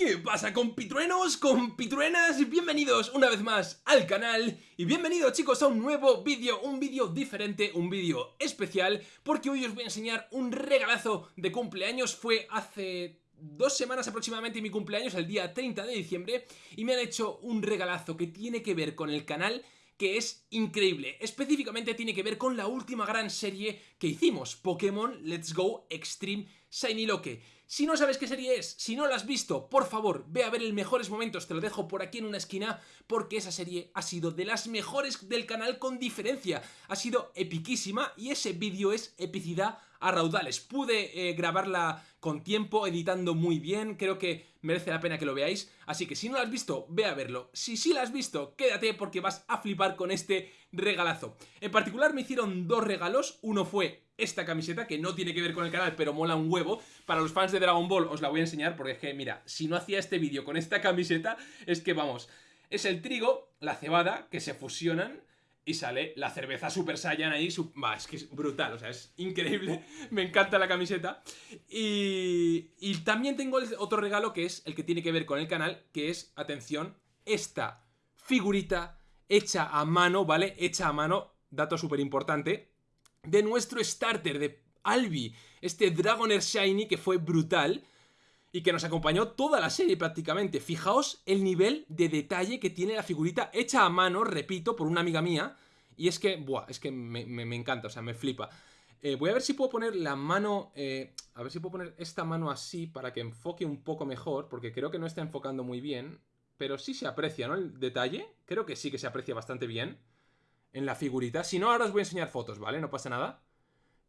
¿Qué pasa compitruenos, compitruenas? Bienvenidos una vez más al canal y bienvenidos chicos a un nuevo vídeo, un vídeo diferente, un vídeo especial porque hoy os voy a enseñar un regalazo de cumpleaños, fue hace dos semanas aproximadamente mi cumpleaños, el día 30 de diciembre y me han hecho un regalazo que tiene que ver con el canal que es increíble. Específicamente tiene que ver con la última gran serie que hicimos, Pokémon Let's Go Extreme Shiny Loque. Si no sabes qué serie es, si no la has visto, por favor, ve a ver el mejores momentos, te lo dejo por aquí en una esquina, porque esa serie ha sido de las mejores del canal con diferencia. Ha sido epiquísima y ese vídeo es epicidad a raudales. Pude eh, grabarla con tiempo, editando muy bien, creo que merece la pena que lo veáis, así que si no la has visto, ve a verlo. Si sí la has visto, quédate porque vas a flipar con este regalazo. En particular me hicieron dos regalos, uno fue esta camiseta, que no tiene que ver con el canal, pero mola un huevo. Para los fans de Dragon Ball os la voy a enseñar, porque es que, mira, si no hacía este vídeo con esta camiseta, es que, vamos, es el trigo, la cebada, que se fusionan y sale la cerveza Super Saiyan ahí, va, es que es brutal, o sea, es increíble, me encanta la camiseta. Y, y también tengo otro regalo que es el que tiene que ver con el canal, que es, atención, esta figurita hecha a mano, ¿vale? Hecha a mano, dato súper importante, de nuestro starter, de Albi, este Dragoner Shiny que fue brutal y que nos acompañó toda la serie prácticamente. Fijaos el nivel de detalle que tiene la figurita hecha a mano, repito, por una amiga mía. Y es que, buah, es que me, encanta, o sea, me flipa. Eh, voy a ver si puedo poner la mano, eh, a ver si puedo poner esta mano así para que enfoque un poco mejor, porque creo que no está enfocando muy bien. Pero sí se aprecia, ¿no? El detalle, creo que sí que se aprecia bastante bien en la figurita. Si no, ahora os voy a enseñar fotos, ¿vale? No pasa nada.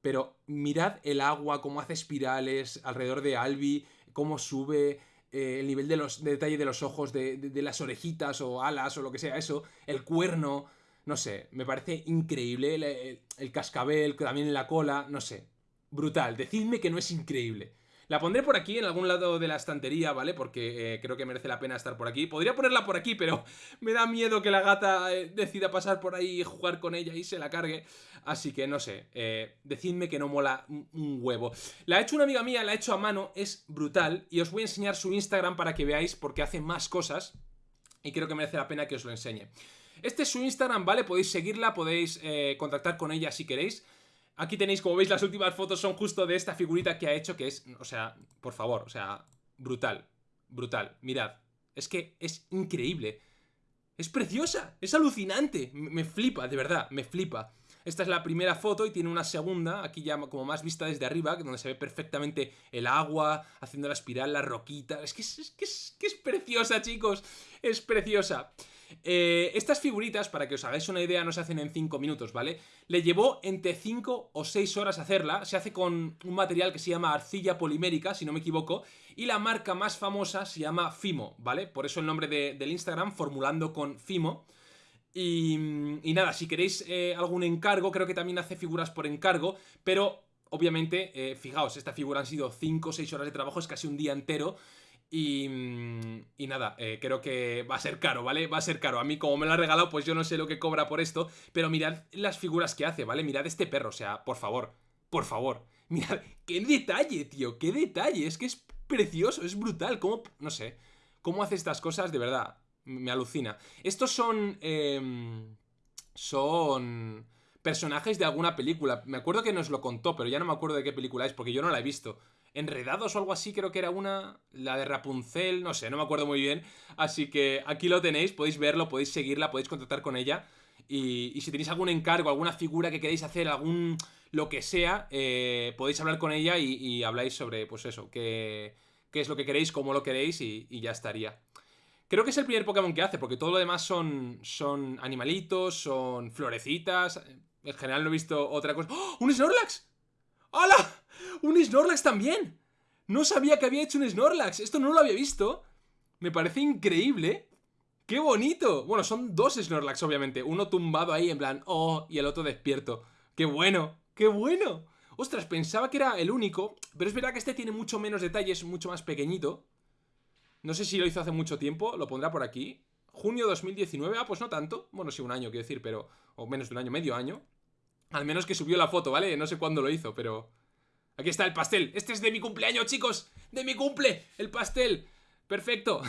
Pero mirad el agua, cómo hace espirales alrededor de Albi, cómo sube eh, el nivel de, los, detalle de los ojos, de, las orejitas o alas o lo que sea eso, el cuerno, no sé, me parece increíble, el, el cascabel, también en la cola, no sé, brutal, decidme que no es increíble. La pondré por aquí, en algún lado de la estantería, ¿vale? Porque eh, creo que merece la pena estar por aquí. Podría ponerla por aquí, pero me da miedo que la gata eh, decida pasar por ahí y jugar con ella y se la cargue. Así que no sé, eh, decidme que no mola un huevo. La ha hecho una amiga mía, la ha hecho a mano, es brutal. Y os voy a enseñar su Instagram para que veáis, porque hace más cosas. Y creo que merece la pena que os lo enseñe. Este es su Instagram, ¿vale? Podéis seguirla, podéis contactar con ella si queréis. Aquí tenéis, como veis, las últimas fotos son justo de esta figurita que ha hecho, que es, o sea, por favor, o sea, brutal, brutal. Mirad, es que es increíble. Es preciosa, es alucinante, me flipa, de verdad, me flipa. Esta es la primera foto y tiene una segunda, aquí ya como más vista desde arriba, donde se ve perfectamente el agua, haciendo la espiral, la roquita. Es que es, es, que es preciosa, chicos, es preciosa. Eh, estas figuritas, para que os hagáis una idea, no se hacen en 5 minutos, ¿vale? Le llevó entre 5 o 6 horas hacerla, se hace con un material que se llama arcilla polimérica, si no me equivoco, y la marca más famosa se llama Fimo, ¿vale? Por eso el nombre del Instagram, formulando con Fimo. Y, nada, si queréis eh, algún encargo, creo que también hace figuras por encargo, pero obviamente, eh, fijaos, esta figura han sido 5 o 6 horas de trabajo, es casi un día entero, y, y, nada, eh, creo que va a ser caro, ¿vale? Va a ser caro. A mí, como me lo ha regalado, pues yo no sé lo que cobra por esto. Pero mirad las figuras que hace, ¿vale? Mirad este perro, o sea, por favor, por favor. Mirad, qué detalle, tío, qué detalle. Es que es precioso, es brutal. ¿Cómo, no sé, cómo hace estas cosas? De verdad, me alucina. Estos son... Em, son personajes de alguna película. Me acuerdo que nos lo contó, pero ya no me acuerdo de qué película es, porque yo no la he visto. Enredados o algo así, creo que era una, la de Rapunzel, no sé, no me acuerdo muy bien. Así que aquí lo tenéis, podéis verlo, podéis seguirla, podéis contactar con ella. Y, si tenéis algún encargo, alguna figura que queréis hacer, algún lo que sea, eh, podéis hablar con ella y, habláis sobre, pues eso, qué, qué, es lo que queréis, cómo lo queréis y, ya estaría. Creo que es el primer Pokémon que hace, porque todo lo demás son, son animalitos, son florecitas. En general no he visto otra cosa. ¡Oh! ¡Un Snorlax! ¡Hola! ¡Un Snorlax también! No sabía que había hecho un Snorlax. Esto no lo había visto. Me parece increíble. ¡Qué bonito! Bueno, son dos Snorlax, obviamente. Uno tumbado ahí en plan, oh, y el otro despierto. ¡Qué bueno! ¡Qué bueno! Ostras, pensaba que era el único, pero es verdad que este tiene mucho menos detalles, mucho más pequeñito. No sé si lo hizo hace mucho tiempo, lo pondrá por aquí. Junio 2019, ah, pues no tanto. Bueno, sí, un año, quiero decir, pero... O menos de un año, medio año. Al menos que subió la foto, ¿vale? No sé cuándo lo hizo, pero... Aquí está el pastel. Este es de mi cumpleaños, chicos. De mi cumple. El pastel. Perfecto.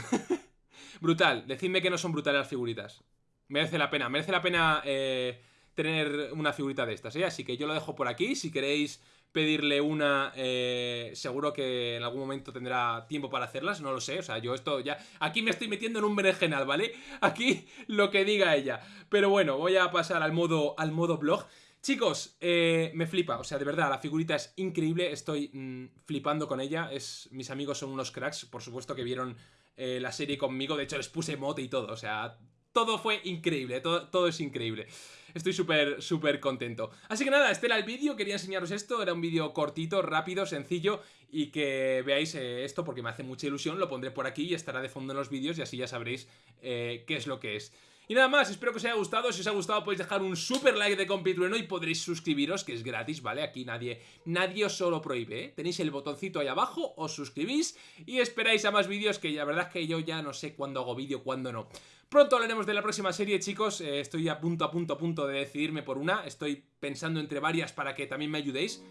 Brutal. Decidme que no son brutales las figuritas. Merece la pena, merece la pena eh, tener una figurita de estas, ¿eh? Así que yo lo dejo por aquí. Si queréis pedirle una, eh, seguro que en algún momento tendrá tiempo para hacerlas, no lo sé, o sea, yo esto ya... Aquí me estoy metiendo en un berenjenal, ¿vale? Aquí lo que diga ella. Pero bueno, voy a pasar al modo, al modo blog. Chicos, eh, me flipa, o sea, de verdad, la figurita es increíble, estoy mm, flipando con ella, es, mis amigos son unos cracks, por supuesto que vieron eh, la serie conmigo, de hecho les puse mote y todo, o sea, todo fue increíble, todo, es increíble. Estoy súper, súper contento. Así que nada, este era el vídeo, quería enseñaros esto, era un vídeo cortito, rápido, sencillo y que veáis eh, esto porque me hace mucha ilusión, lo pondré por aquí y estará de fondo en los vídeos y así ya sabréis qué es lo que es. Y nada más, espero que os haya gustado, si os ha gustado podéis dejar un super like de compitrueno y podréis suscribiros, que es gratis, ¿vale? Aquí nadie, nadie os lo prohíbe, ¿eh? Tenéis el botoncito ahí abajo, os suscribís y esperáis a más vídeos que la verdad es que yo ya no sé cuándo hago vídeo, cuándo no. Pronto hablaremos de la próxima serie, chicos, eh, estoy a punto, a punto, a punto de decidirme por una, estoy pensando entre varias para que también me ayudéis.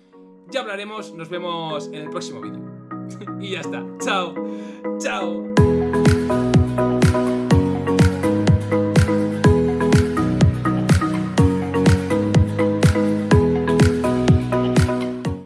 Ya hablaremos, nos vemos en el próximo vídeo. y ya está, chao, chao.